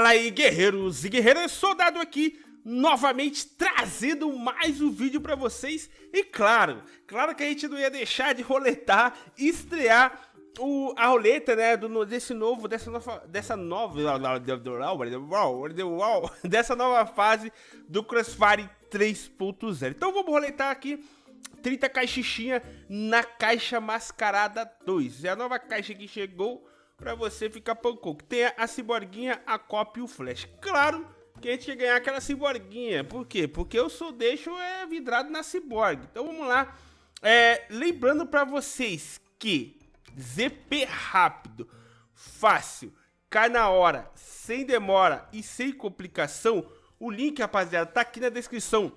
Fala aí, guerreiros e guerreiras, soldado aqui, novamente trazendo mais um vídeo pra vocês. E claro, claro que a gente não ia deixar de roletar, estrear o, a roleta, né, do, desse novo, dessa nova, dessa nova, dessa nova fase do Crossfire 3.0. Então vamos roletar aqui 30 caixinha na caixa mascarada 2. É a nova caixa que chegou pra você ficar pancouco. Tem a ciborguinha, a copy e o flash. Claro que a gente ia ganhar aquela ciborguinha. Por quê? Porque eu sou deixo é vidrado na ciborgue. Então vamos lá. É, lembrando pra vocês que ZP rápido, fácil, cai na hora, sem demora e sem complicação. O link, rapaziada, tá aqui na descrição.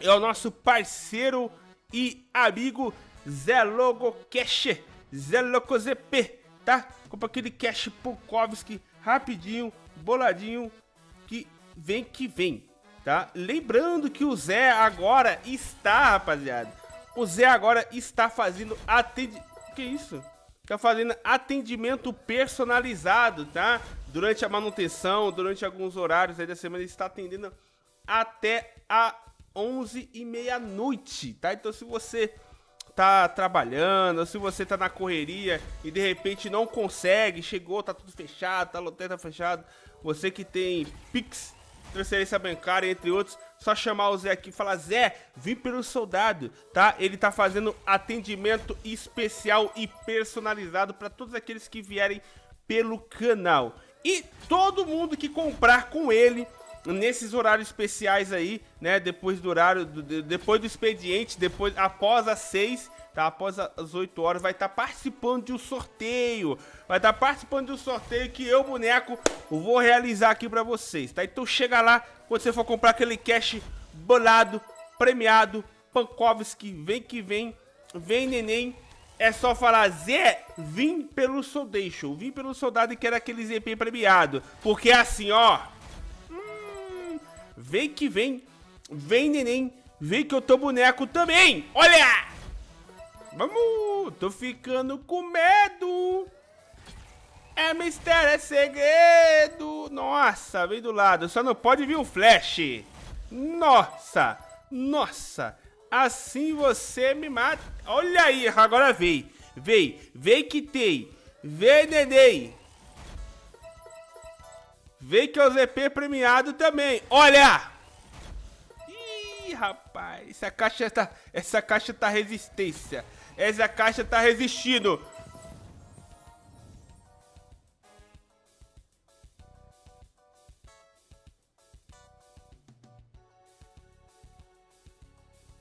É o nosso parceiro e amigo Zé Logo Cash, Zé Logo ZP tá? Compra aquele cash Pukovski rapidinho, boladinho, que vem que vem, tá? Lembrando que o Zé agora está, rapaziada, o Zé agora está fazendo atendimento, que isso? Tá fazendo atendimento personalizado, tá? Durante a manutenção, durante alguns horários aí da semana, ele está atendendo até a 11 e meia-noite, tá? Então se você tá trabalhando, se você tá na correria e de repente não consegue, chegou, tá tudo fechado, tá loteiro tá fechado, você que tem Pix, transferência bancária, entre outros, só chamar o Zé aqui e falar, Zé, vim pelo soldado, tá? Ele tá fazendo atendimento especial e personalizado para todos aqueles que vierem pelo canal. E todo mundo que comprar com ele nesses horários especiais aí, né? Depois do horário, do, depois do expediente, depois após as 6, tá? Após as 8 horas, vai estar tá participando de um sorteio. Vai estar tá participando de um sorteio que eu, boneco, vou realizar aqui pra vocês, tá? Então chega lá, quando você for comprar aquele cash bolado, premiado, Pankovski, vem que vem, vem neném. É só falar, Zé, vim pelo Soldation, vim pelo soldado e quero aquele ZP premiado. Porque assim, ó, Vem que vem. Vem, neném. Vem que eu tô boneco também. Olha! Vamos! Tô ficando com medo. É mistério, é segredo. Nossa, vem do lado. Só não pode vir o flash. Nossa, nossa. Assim você me mata. Olha aí, agora vem. Vem, vem que tem. Vem, neném. Vem que é o ZP premiado também. Olha! Ih, rapaz. Essa caixa tá... Essa caixa tá resistência. Essa caixa tá resistindo.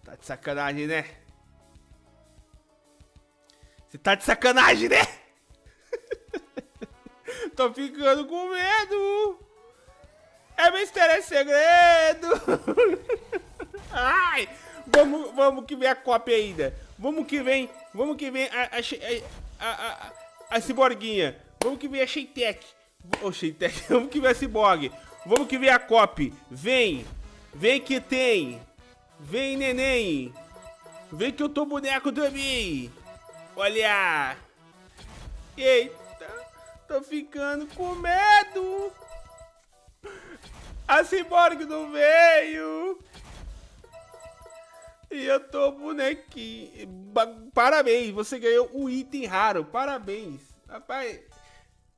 Tá de sacanagem, né? Você tá de sacanagem, né? Tô ficando com medo. É mistério, é segredo. Ai, vamos, vamos que vem a cópia ainda. Vamos que vem, vamos que vem a, a, a, a, a ciborguinha. Vamos que vem a Sheitec. Ô, Sheitec, vamos que vem a ciborgue. Vamos que vem a copy. Vem, vem que tem. Vem, neném. Vem que eu tô boneco também. Olha. Eita. Tô ficando com medo. A Cyborg não veio. E eu tô bonequinho. Parabéns, você ganhou um item raro. Parabéns. Rapaz,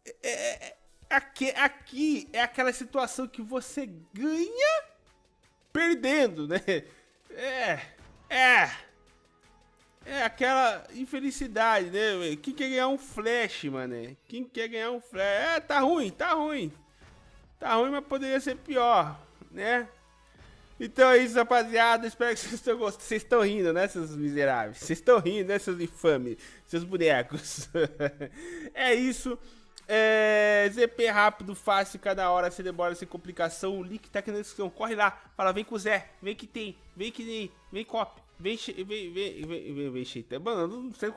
é, é, é, aqui, aqui é aquela situação que você ganha perdendo, né? É, é. É aquela infelicidade, né, Quem quer ganhar um flash, mano? Quem quer ganhar um flash? É, tá ruim, tá ruim. Tá ruim, mas poderia ser pior, né? Então é isso, rapaziada. Espero que vocês estão gostando. Vocês estão rindo, né, seus miseráveis? Vocês estão rindo, né, seus infames? Seus bonecos. é isso. É, ZP rápido, fácil, cada hora, sem demora, sem complicação. O link tá aqui na descrição. Corre lá, fala, vem com o Zé, vem que tem, vem que tem, vem cop. Vem, vem, vem, vem, vem, vem Sheitec. Mano, não sei o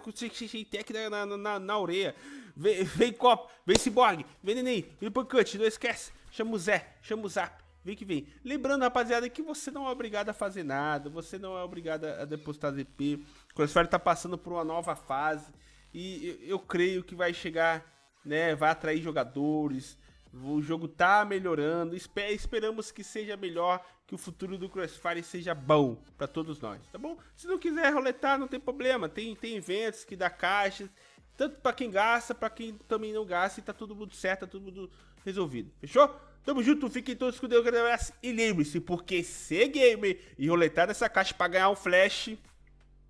Sheitec na, na, na, na orelha. Vem, vem Copo, vem Cyborg, vem Neném, vem Pancante, não esquece. Chama o Zé, chama o Zap. Vem que vem. Lembrando, rapaziada, que você não é obrigado a fazer nada. Você não é obrigado a depositar ZP. O Crossfire tá passando por uma nova fase. E eu, eu creio que vai chegar, né? Vai atrair jogadores. O jogo tá melhorando, esperamos que seja melhor, que o futuro do Crossfire seja bom para todos nós, tá bom? Se não quiser roletar, não tem problema, tem, tem eventos que dá caixas, tanto para quem gasta, para quem também não gasta, e tá tudo mundo certo, tá tudo mundo resolvido, fechou? Tamo junto, fiquem todos com Deus, grande abraço, e lembre-se, porque ser gamer e roletar nessa caixa para ganhar um flash,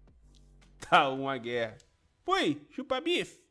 tá uma guerra. Foi, chupa bife!